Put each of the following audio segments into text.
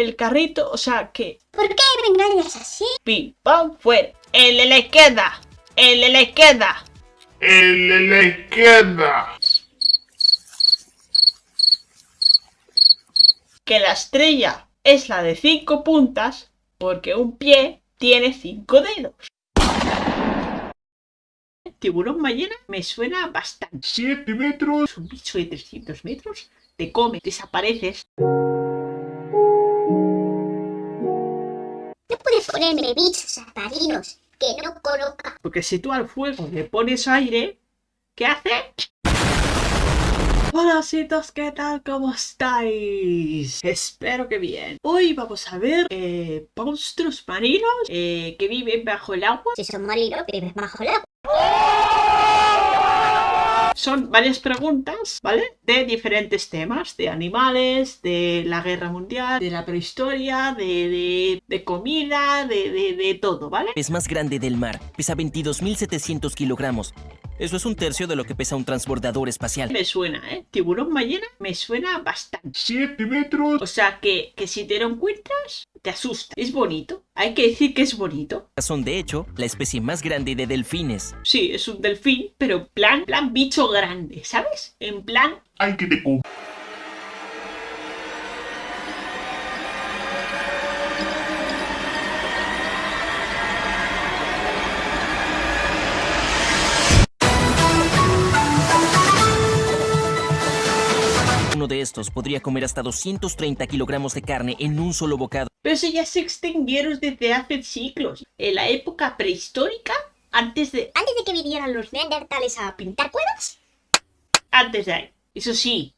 el carrito, o sea que... ¿Por qué me engañas así? Pim, pam, fuera. El de la izquierda. El de la izquierda. El de la izquierda. Que la estrella es la de cinco puntas porque un pie tiene cinco dedos. Tiburón ballena me suena bastante. 7 metros. Un bicho de 300 metros, te come, desapareces. Puedes ponerme bichos marinos que no conozca. Porque si tú al fuego le pones aire, ¿qué hace? Hola citos, ¿qué tal? ¿Cómo estáis? Espero que bien. Hoy vamos a ver eh, monstruos marinos eh, que viven bajo el agua. Si son marinos, vives bajo el agua. Son varias preguntas, ¿vale? De diferentes temas, de animales, de la guerra mundial, de la prehistoria, de, de, de comida, de, de, de todo, ¿vale? Es más grande del mar, pesa 22.700 kilogramos. Eso es un tercio de lo que pesa un transbordador espacial. Me suena, ¿eh? Tiburón ballena me suena bastante. 7 metros. O sea que, que si te lo encuentras, te asusta. Es bonito. Hay que decir que es bonito. Son de hecho la especie más grande de delfines. Sí, es un delfín, pero en plan, plan bicho grande, ¿sabes? En plan... Hay que te Uno de estos podría comer hasta 230 kilogramos de carne en un solo bocado. Pero eso ya se extinguieron desde hace siglos. En la época prehistórica, antes de... Antes de que vinieran los neandertales a pintar cuevas, Antes de ahí. Eso sí,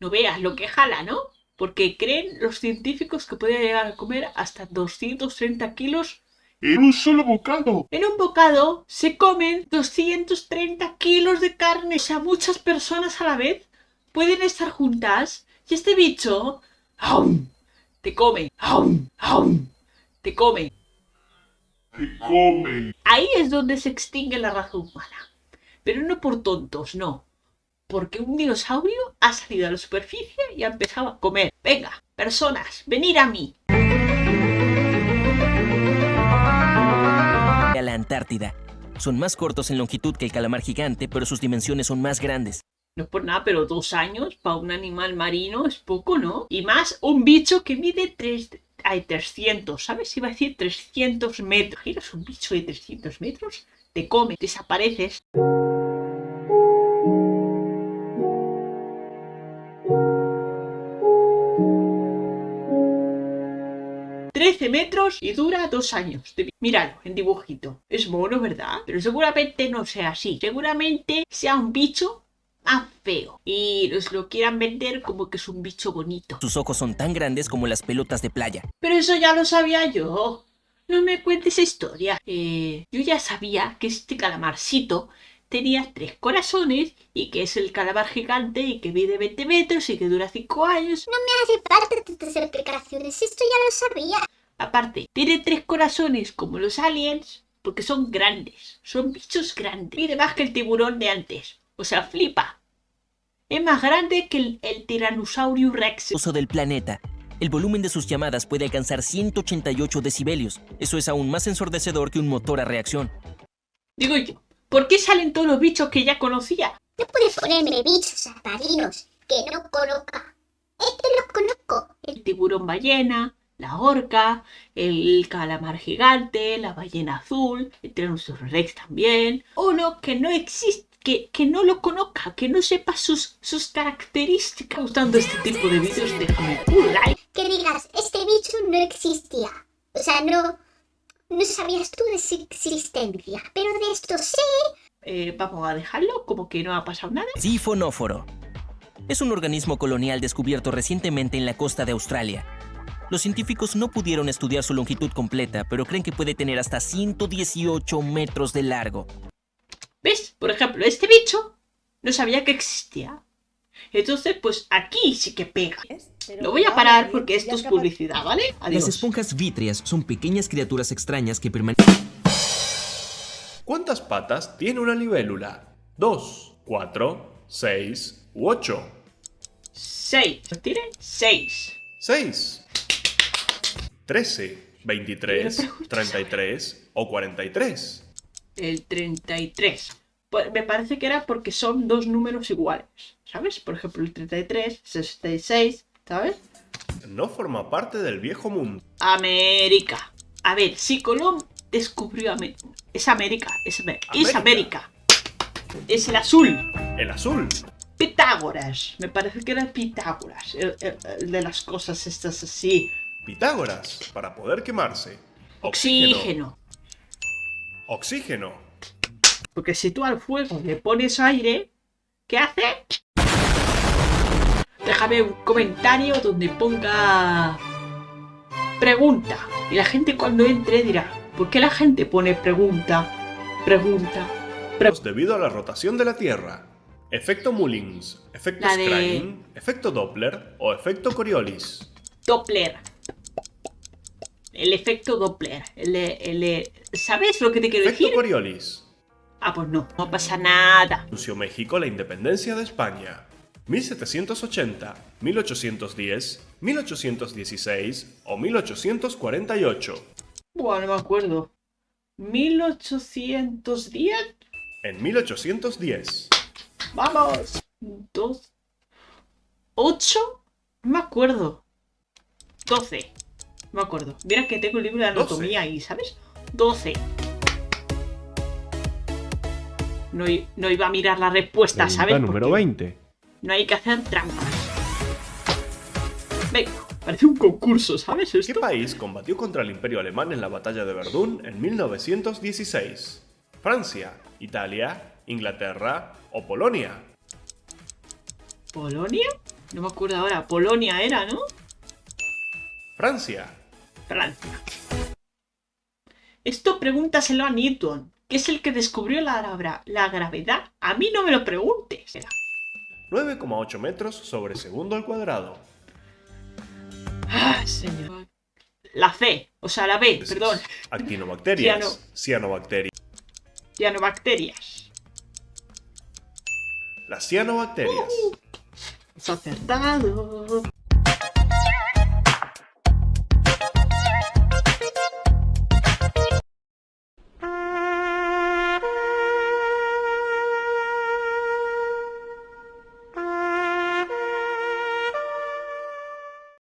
no veas lo que jala, ¿no? Porque creen los científicos que podría llegar a comer hasta 230 kilos. En un solo bocado. En un bocado se comen 230 kilos de carne. O sea, muchas personas a la vez pueden estar juntas y este bicho ¡aum! te come, ¡aum! ¡aum! te come. Te come. Ahí es donde se extingue la raza humana. Pero no por tontos, no. Porque un dinosaurio ha salido a la superficie y ha empezado a comer. Venga, personas, venid a mí. A la Antártida. Son más cortos en longitud que el calamar gigante, pero sus dimensiones son más grandes. No es por nada, pero dos años para un animal marino es poco, ¿no? Y más un bicho que mide tres... Hay 300, ¿sabes? Iba a decir 300 metros. ¿Giras un bicho de 300 metros? Te come, desapareces. ...13 metros y dura dos años. Míralo, en dibujito. Es mono, ¿verdad? Pero seguramente no sea así. Seguramente sea un bicho más feo. Y nos lo quieran vender como que es un bicho bonito. Sus ojos son tan grandes como las pelotas de playa. Pero eso ya lo sabía yo. No me cuentes esa historia. Eh, yo ya sabía que este calamarcito tenía tres corazones y que es el calamar gigante y que mide 20 metros y que dura 5 años. no me hace falta tantas explicaciones, esto ya lo sabía. Aparte, tiene tres corazones como los aliens porque son grandes. Son bichos grandes. Mide más que el tiburón de antes. O sea, flipa. Es más grande que el, el Tyrannosaurus Rex. Uso del planeta. El volumen de sus llamadas puede alcanzar 188 decibelios. Eso es aún más ensordecedor que un motor a reacción. Digo yo, ¿por qué salen todos los bichos que ya conocía? No puedes ponerme bichos marinos que no conozca. Este lo conozco. el tiburón ballena, la orca, el calamar gigante, la ballena azul, el Tyrannosaurus Rex también. Uno que no existe, que, que no lo conozca, que no sepa sus, sus características. Gustando este tipo de vídeos, déjame un like. Que digas, este bicho no existía. O sea, no... No sabías tú de su existencia. Pero de esto sí. Eh, vamos a dejarlo como que no ha pasado nada. Sifonóforo. Es un organismo colonial descubierto recientemente en la costa de Australia. Los científicos no pudieron estudiar su longitud completa, pero creen que puede tener hasta 118 metros de largo. Por ejemplo, este bicho no sabía que existía. Entonces, pues aquí sí que pega. Lo voy a parar porque esto es publicidad, ¿vale? Adiós. Las esponjas vítreas son pequeñas criaturas extrañas que permanecen ¿Cuántas patas tiene una libélula? ¿Dos, cuatro, seis u ocho? Seis. ¿Tiene? Seis. Seis. 13, 23, Pero pregunta, 33 o 43. El 33. Pues me parece que era porque son dos números iguales, ¿sabes? Por ejemplo, el 33, 66, ¿sabes? No forma parte del viejo mundo. América. A ver, si Colón descubrió América. Es América, es, Amer- es América. América. Es el azul. El azul. Pitágoras. Me parece que era Pitágoras. El, el- el de las cosas estas así. Pitágoras, para poder quemarse. Oxígeno. Oxígeno. Porque si tú al fuego le pones aire, ¿qué hace? Déjame un comentario donde ponga pregunta. Y la gente cuando entre dirá, ¿por qué la gente pone pregunta? Pregunta. Debido a la rotación de la Tierra. Efecto Mullins, efecto de- efecto Doppler o efecto Coriolis. Doppler. El efecto Doppler. El, el ¿Sabes lo que te quiero Efecto decir? Coriolis. Ah, pues no, no pasa nada. Anunció México la independencia de España. 1780, 1810, 1816 o 1848. Bueno, no me acuerdo. 1810. En 1810. Vamos. Dos. ¿Ocho? No me acuerdo. Doce. No me acuerdo. Mira que tengo el libro de anatomía ahí, ¿sabes? Doce. No, no iba a mirar la respuesta, ¿sabes? número Porque 20. No hay que hacer trampas. Venga, parece un concurso, ¿sabes ¿Qué país combatió contra el Imperio Alemán en la batalla de Verdún en 1916? ¿Francia, Italia, Inglaterra o Polonia? ¿Polonia? No me acuerdo ahora. Polonia era, ¿no? Francia. Francia. Esto pregúntaselo a Newton, que es el que descubrió la, la gravedad. A mí no me lo preguntes. 9,8 metros sobre segundo al cuadrado. Ah, señor. La C, o sea, la B, perdón. Actinobacterias, Ciano- cianobacterias. Cianobacterias. Las cianobacterias. Has acertado.